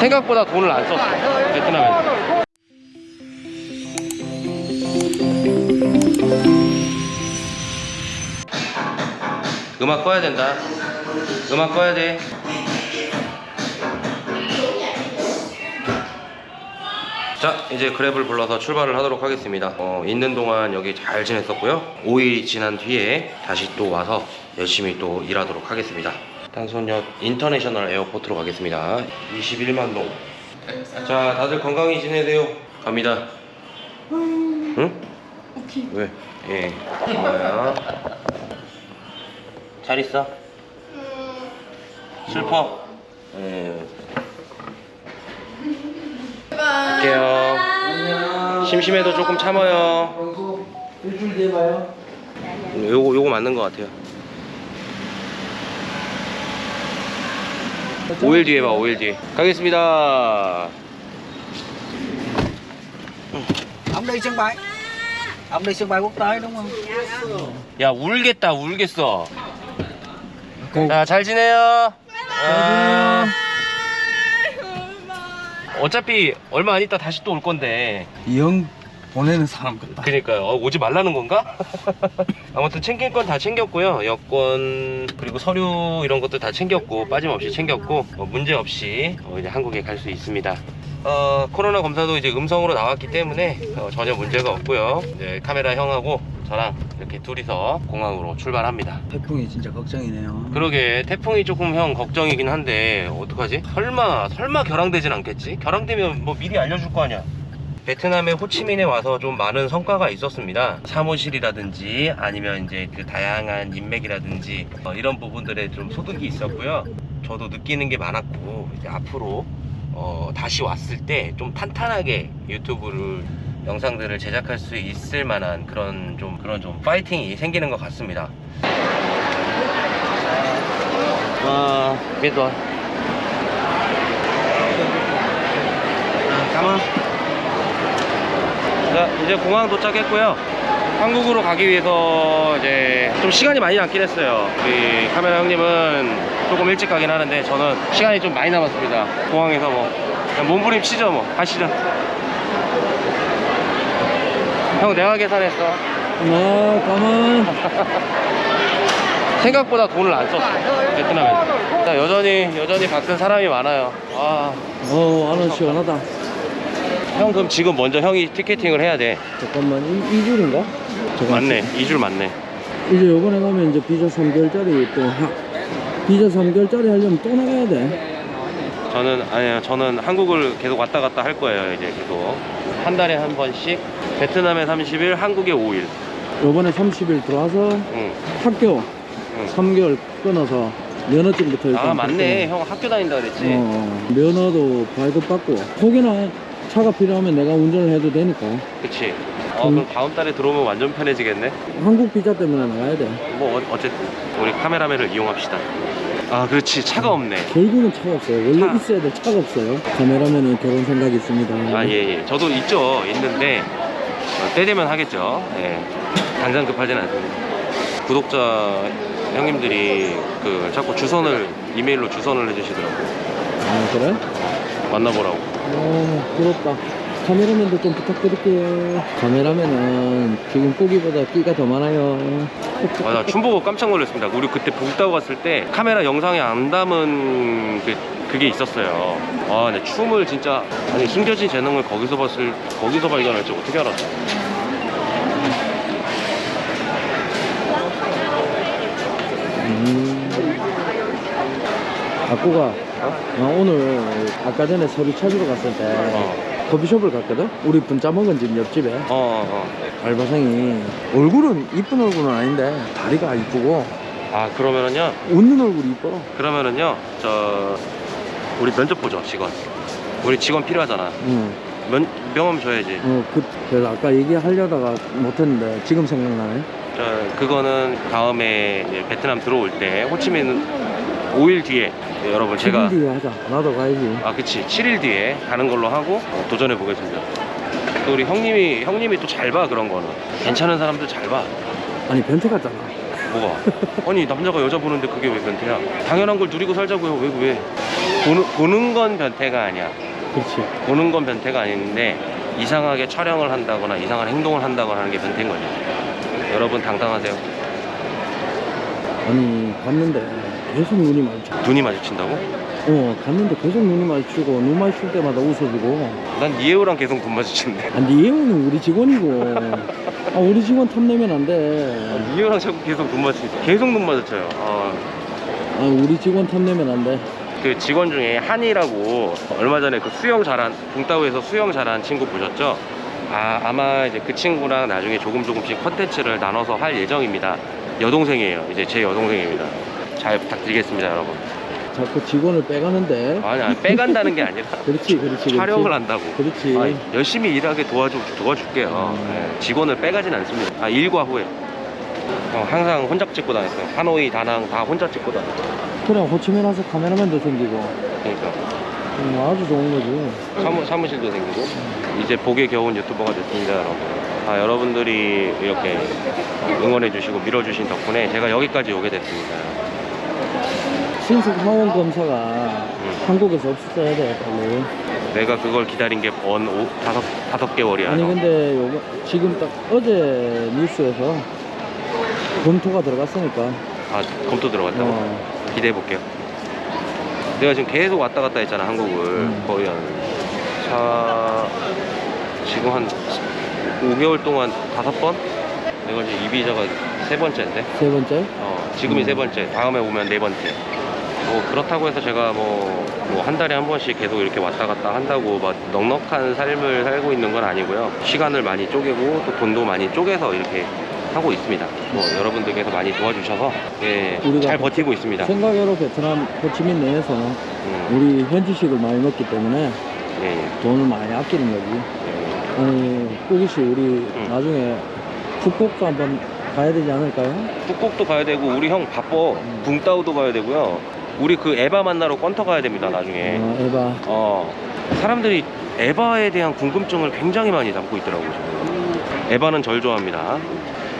생각보다 돈을 안 썼어 베트남에서. 음악 꺼야 된다. 음악 꺼야 돼. 자 이제 그랩을 불러서 출발을 하도록 하겠습니다. 어, 있는 동안 여기 잘 지냈었고요. 5일이 지난 뒤에 다시 또 와서 열심히 또 일하도록 하겠습니다 탄손녓 International Airport로 가겠습니다. 21만 동 자 다들 건강히 지내세요. 갑니다. 응? 오케이. 왜? 예. 고마워요 잘 있어? 슬퍼? 예. 갈게요. 심심해도 조금 참아요. 일주일 뒤에 봐요. 요거 요거 맞는 것 같아요 5일 뒤에 봐 5일 뒤에. 가겠습니다. Ông đi sân bay. Ông đi sân bay quốc tế đúng không? 야 울겠다 울겠어. 자 잘 지내요. 아, 어차피 얼마 안 있다 다시 또 올 건데. 영 보내는 사람 같다. 그니까요 어, 오지 말라는 건가? 아무튼 챙길 건 다 챙겼고요 여권 그리고 서류 이런 것도 다 챙겼고 빠짐없이 챙겼고 어, 문제 없이 어, 이제 한국에 갈 수 있습니다 어, 코로나 검사도 이제 음성으로 나왔기 때문에 어, 전혀 문제가 없고요 이제 카메라 형하고 저랑 이렇게 둘이서 공항으로 출발합니다 태풍이 진짜 걱정이네요. 그러게 태풍이 조금 형 걱정이긴 한데 어떡하지? 설마 설마 결항되진 않겠지? 결항되면 뭐 미리 알려줄 거 아니야 베트남의 호치민에 와서 좀 많은 성과가 있었습니다 사무실이라든지 아니면 이제 그 다양한 인맥이라든지 어, 이런 부분들에 좀 소득이 있었고요 저도 느끼는 게 많았고 이제 앞으로 어, 다시 왔을 때 좀 탄탄하게 유튜브를 영상들을 제작할 수 있을 만한 그런 좀 그런 좀 파이팅이 생기는 것 같습니다. 아, rồi. cảm ơn. 자, 이제 공항 도착했고요. 한국으로 가기 위해서 이제 좀 시간이 많이 남긴 했어요. 우리 카메라 형님은 조금 일찍 가긴 하는데 저는 시간이 좀 많이 남았습니다. 공항에서 뭐 몸부림 치죠 뭐. 가시죠. 형 내가 계산했어. 어, 가만. 생각보다 돈을 안 썼어. 베트남에서. 자, 여전히 여전히 밖은 사람이 많아요. 아, 어, 안은 시원하다. 형 그럼 지금 먼저 형이 티켓팅을 해야 돼. 잠깐만, 이, 이 줄인가? 맞네. 2줄 맞네. 이제 요번에 가면 이제 비자 3개월짜리 또 하, 비자 3개월짜리 하려면 또 나가야 돼. 저는 아니요. 저는 한국을 계속 왔다 갔다 할 거예요. 이제 계속 한 달에 한 번씩 베트남에 30일, 한국에 5일. 요번에 30일 들어와서 응. 학교 응. 3개월 끊어서 면허증부터 일단 아 맞네. 형 학교 다닌다 그랬지. 어, 면허도 발급받고 혹여나 차가 필요하면 내가 운전을 해도 되니까 그치. 어 그럼 다음 달에 들어오면 완전 편해지겠네. 한국 비자 때문에 나가야 돼뭐 어, 어쨌든 우리 카메라맨을 이용합시다. 아 그렇지. 차가 없네. 결국은 차가 없어요 원래 차. 있어야 될 차가 없어요 카메라맨은 결혼 생각이 있습니다 아, 예, 예. 저도 있죠. 있는데, 어, 때 되면 하겠죠. 예. 당장 급하진 않습니다. 구독자 형님들이 그 자꾸 주선을, 이메일로 주선을 해주시더라고요. 아 그래? 만나보라고. 어 부럽다 카메라맨도 좀 부탁드릴게요 카메라맨은 지금 꾸기보다 끼가 더 많아요 맞아, 춤 보고 깜짝 놀랐습니다. 우리 그때 북다고 갔을 때 카메라 영상에 안 담은 그, 그게 있었어요. 아, 근데 춤을 진짜, 아니, 숨겨진 재능을 거기서 봤을, 거기서 발견할지 어떻게 알았어? 음. 아꾸가 나 오늘 아까 전에 서류 찾으러 갔을 때 어, 커피숍을 갔거든? 우리 분짜 먹은 집 옆집에 어, 어. 알바생이 얼굴은 이쁜 얼굴은 아닌데 다리가 이쁘고 아, 그러면은요, 웃는 얼굴이 이뻐 그러면은요, 저, 우리 면접 보죠, 직원. 우리 직원 필요하잖아. 응. 면, 명함 줘야지. 어, 그, 그래서 아까 얘기하려다가 못했는데 지금 생각나네 저, 그거는 다음에 베트남 들어올 때 호치민 5일 뒤에 네, 여러분 제가 7일 뒤에 하자 나도 가야지 아 그치 7일 뒤에 가는 걸로 하고 어, 도전해 보겠습니다. 또 우리 형님이 형님이 또 잘 봐 그런 거는 괜찮은 사람들 잘 봐. 아니 변태 같잖아 뭐가? 아니 남자가 여자 보는데 그게 왜 변태야? 당연한 걸 누리고 살자고요. 왜 왜? 보는, 보는 건 변태가 아니야. 그렇지. 보는 건 변태가 아닌데 이상하게 촬영을 한다거나 이상한 행동을 한다거나 하는 게 변태인 거지. 여러분 당당하세요. 아니 갔는데 계속 눈이 마주쳐. 눈이 마주친다고? 어 갔는데 계속 눈이 마주치고 눈 마주칠 때마다 웃어주고. 난 이해우랑 계속 눈 마주치는데. 아, 니에우는 우리 직원이고. 아 우리 직원 탐내면 안 돼. 이해우랑 자꾸 계속 눈 마주치. 계속 눈 마주쳐요. 어. 아 우리 직원 탐내면 안 돼. 그 직원 중에 한이라고 얼마 전에 그 수영 잘한 붕따오에서 수영 잘한 친구 보셨죠? 아 아마 이제 그 친구랑 나중에 조금 조금씩 컨텐츠를 나눠서 할 예정입니다. 여동생이에요. 이제 제 여동생입니다. 잘 부탁드리겠습니다, 여러분. 자꾸 직원을 빼가는데. 아니, 아니 빼간다는 게 아니라 그렇지 그렇지. 그렇지. 촬영을 한다고. 그렇지. 아니, 열심히 일하게 도와주, 도와줄게요. 음. 예, 직원을 빼가진 않습니다. 아, 일과 후에. 어, 항상 혼자 찍고 다녔어요. 하노이, 다낭 다 혼자 찍고 다녔어요. 그래 호치민 와서 카메라맨도 생기고. 그러니까. 음, 아주 좋은 거지. 사무, 사무실도 생기고 이제 복에 겨운 유튜버가 됐습니다 여러분 아, 여러분들이 이렇게 응원해 주시고 밀어 주신 덕분에 제가 여기까지 오게 됐습니다 신속 하원 검사가 음. 한국에서 없었어야 돼 빨리. 내가 그걸 기다린 게번 다섯, 다섯 개월이야 아니 근데 요거 지금 딱 어제 뉴스에서 검토가 들어갔으니까. 아 검토 들어갔다고? 어. 기대해 볼게요 내가 지금 계속 왔다 갔다 했잖아 한국을 음. 거의 한 차... 지금 한 5개월 동안 다섯 번? 내가 지금 이 비자가 세 번째인데 세 번째. 어, 지금이 음. 세 번째, 다음에 오면 네 번째. 뭐 그렇다고 해서 제가 뭐 한 달에 한 번씩 계속 이렇게 왔다 갔다 한다고 막 넉넉한 삶을 살고 있는 건 아니고요. 시간을 많이 쪼개고 또 돈도 많이 쪼개서 이렇게 하고 있습니다. 뭐 여러분들께서 많이 도와주셔서 예, 잘 버티고 있습니다. 생각외로 베트남 호치민 내에서는 음, 우리 현지식을 많이 먹기 때문에 예, 예, 돈을 많이 아끼는 거지. 예. 아니 꾸기 씨 우리 나중에 푸꾸옥도 한번 가야 되지 않을까요? 푸꾸옥도 가야 되고 우리 형 바빠. 음. 붕따우도 가야 되고요. 우리 그 에바 만나러 껀터 가야 됩니다. 나중에. 어, 에바. 어, 사람들이 에바에 대한 궁금증을 굉장히 많이 담고 있더라고요. 지금. 에바는 절 좋아합니다.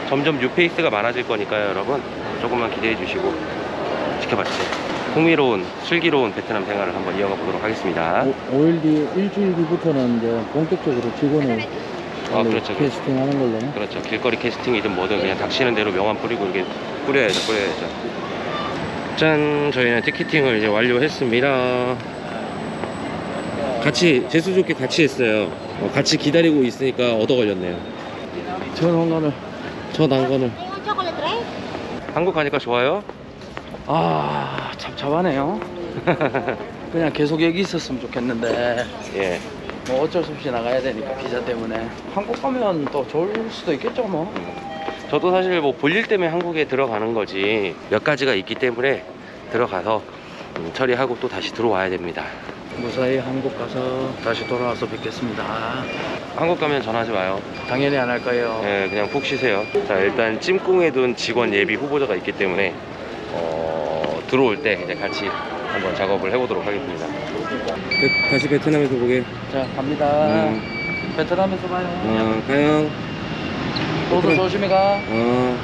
점점 뉴페이스가 많아질 거니까요, 여러분. 조금만 기대해 주시고 지켜봐 주세요. 흥미로운, 슬기로운 베트남 생활을 한번 이어가 보도록 하겠습니다. 오, 5일 뒤, 일주일 뒤부터는 이제 본격적으로 직원을 아, 원래 그렇죠. 캐스팅 하는 걸로. 그렇죠. 길거리 캐스팅이든 뭐든 그냥 닥치는 대로 명함 뿌리고 이렇게 뿌려야죠, 뿌려야죠. 짠, 저희는 티켓팅을 이제 완료했습니다. 같이 재수 좋게 같이 했어요. 어, 같이 기다리고 있으니까 얻어 걸렸네요. 저 난관을. Iwan chocolate right? 한국 가니까 좋아요? 아, 참참하네요. 그냥 계속 여기 있었으면 좋겠는데. 예. 뭐 어쩔 수 없이 나가야 되니까 비자 때문에 한국 가면 또 좋을 수도 있겠죠 뭐 저도 사실 뭐 볼일 때문에 한국에 들어가는 거지 몇 가지가 있기 때문에 들어가서 음, 처리하고 또 다시 들어와야 됩니다. 무사히 한국 가서 다시 돌아와서 뵙겠습니다 한국 가면 전화하지 마요. 당연히 안 할 거예요 예, 그냥 푹 쉬세요. 자, 일단 찜꿍에 둔 직원 예비 후보자가 있기 때문에 어, 들어올 때 이제 같이 한번 작업을 해보도록 하겠습니다. 다시 베트남에서 보게. 자 갑니다 음. 베트남에서 봐요 어, 가요. 너도 조심히 가 어.